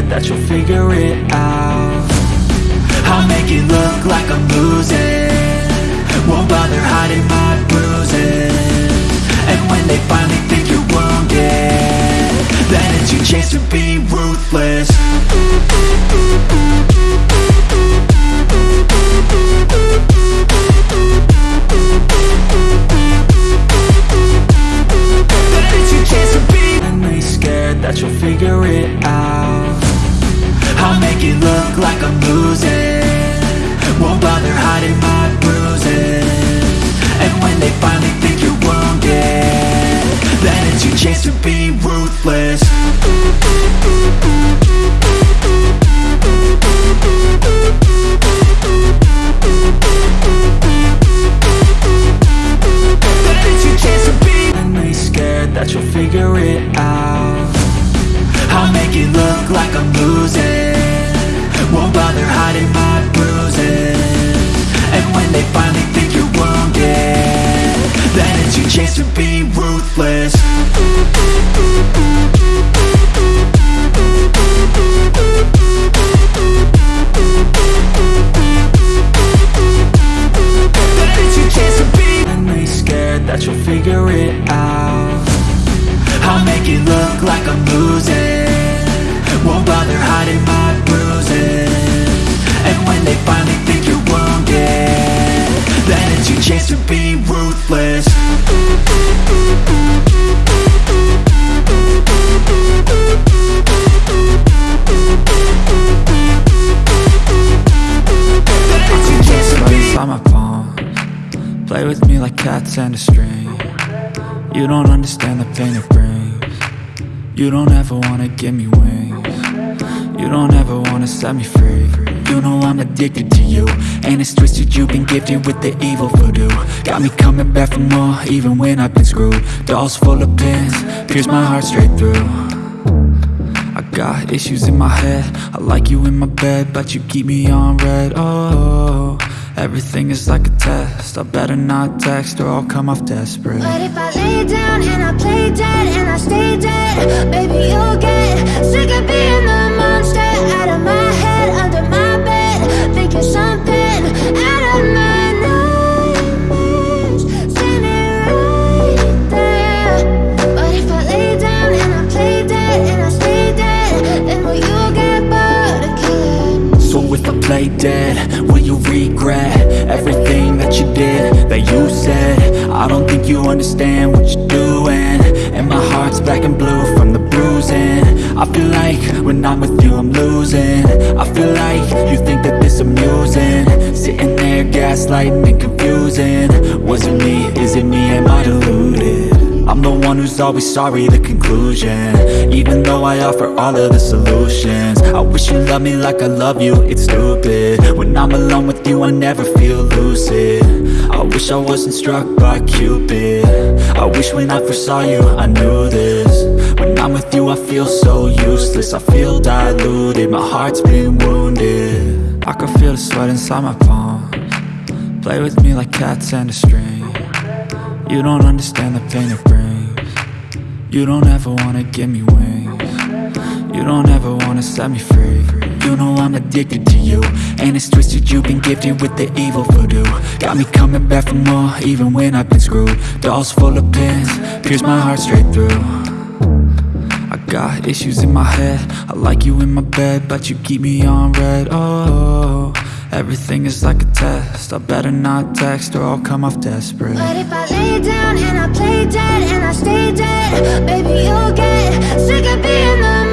scared that you'll figure it out. I'll make it look like I'm losing. Won't bother hiding my bruises. And when they finally think you're wounded Then it's your chance to be ruthless Play with me like cats and a string. You don't understand the pain it brings. You don't ever wanna give me wings. You don't ever wanna set me free. You know I'm addicted to you. And it's twisted you've been gifted with the evil voodoo. Got me coming back for more even when I've been screwed. Dolls full of pins, pierce my heart straight through. I got issues in my head. I like you in my bed But you keep me on red. Oh, everything is like a test. I better not text or I'll come off desperate. But if I lay down and I play dead and I stay dead, baby, you'll get sick of being the if I play dead, will you regret Everything that you did, that you said? I don't think you understand what you're doing And my heart's black and blue from the bruising. I feel like when I'm with you I'm losing. I feel like you think that this amusing. Sitting there gaslighting and confusing. Was it me, is it me, am I deluded? One who's always sorry, the conclusion. Even though I offer all of the solutions I wish you loved me like I love you, it's stupid. When I'm alone with you, I never feel lucid. I wish I wasn't struck by Cupid. I wish when I first saw you, I knew this. When I'm with you, I feel so useless I feel diluted, my heart's been wounded. I can feel the sweat inside my palms. Play with me like cats and a string. You don't understand the pain it brings You don't ever wanna give me wings. You don't ever wanna set me free. You know I'm addicted to you And it's twisted you've been gifted with the evil voodoo. Got me coming back for more even when I've been screwed. Dolls full of pins, pierce my heart straight through. I got issues in my head. I like you in my bed But you keep me on red. Oh, everything is like a test. I better not text or I'll come off desperate. But if I lay down and I play dead and I stay dead, baby, you'll get sick of being the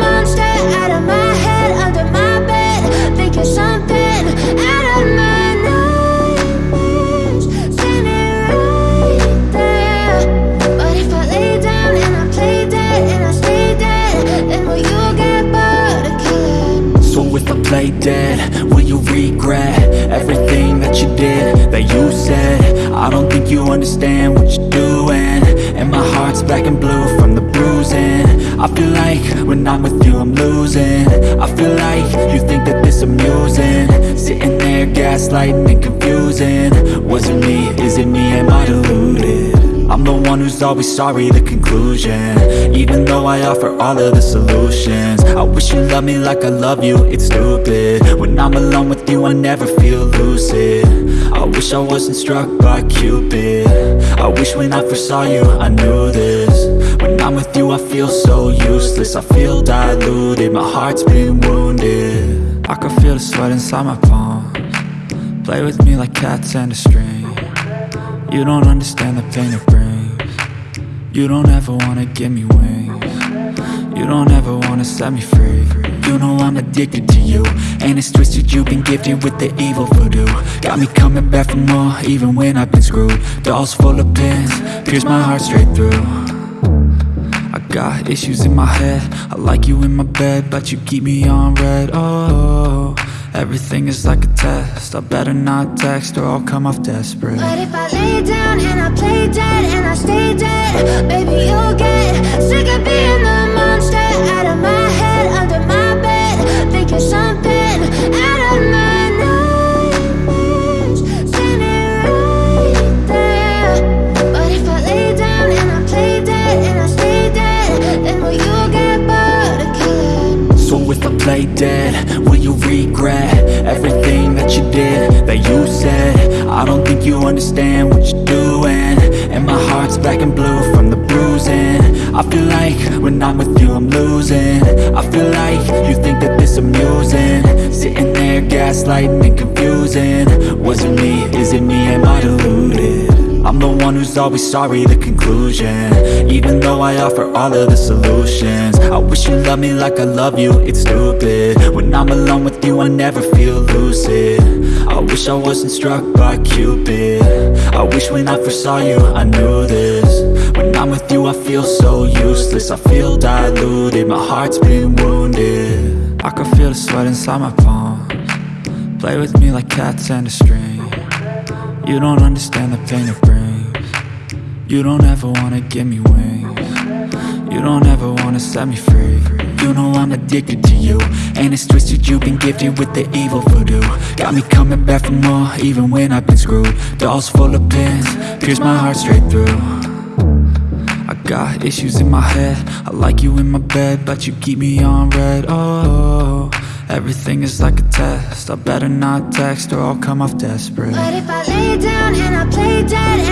understand what you're doing. And my heart's black and blue from the bruising. I feel like when I'm with you I'm losing. I feel like you think that this amusing. Sitting there gaslighting and confusing. Was it me, is it me, am I deluded? I'm the one who's always sorry, the conclusion. Even though I offer all of the solutions. I wish you loved me like I love you, it's stupid. When I'm alone with you, I never feel lucid wish I wasn't struck by Cupid. I wish when I first saw you, I knew this. When I'm with you, I feel so useless. I feel diluted, my heart's been wounded. I can feel the sweat inside my palms. Play with me like cats and a string. You don't understand the pain it brings. You don't ever wanna give me wings. You don't ever wanna set me free You know I'm addicted to you. And it's twisted you've been gifted with the evil voodoo. Got me coming back for more even when I've been screwed. Dolls full of pins, pierce my heart straight through. I got issues in my head. I like you in my bed But you keep me on red, oh Everything is like a test. I better not text or I'll come off desperate. But if I lay down and I play dead and I stay dead Baby, you'll get sick of being the monster. Out of my if I play dead, will you regret Everything that you did, that you said? I don't think you understand what you're doing And my heart's black and blue from the bruising. I feel like when I'm with you I'm losing. I feel like you think that this amusing. Sitting there gaslighting and confusing. Was it me, is it me, am I deluded? I'm the one who's always sorry, the conclusion. Even though I offer all of the solutions. I wish you loved me like I love you, it's stupid. When I'm alone with you, I never feel lucid. I wish I wasn't struck by Cupid wish when I first saw you, I knew this. When I'm with you, I feel so useless. I feel diluted, my heart's been wounded. I can feel the sweat inside my palms. Play with me like cats and a string. You don't understand the pain it brings. You don't ever wanna give me wings. You don't ever wanna set me free You know I'm addicted to you. And it's twisted you've been gifted with the evil voodoo. Got me coming back for more even when I've been screwed. Dolls full of pins, pierce my heart straight through. I got issues in my head. I like you in my bed But you keep me on red, oh Everything is like a test. I better not text or I'll come off desperate. But if I lay down and I play dead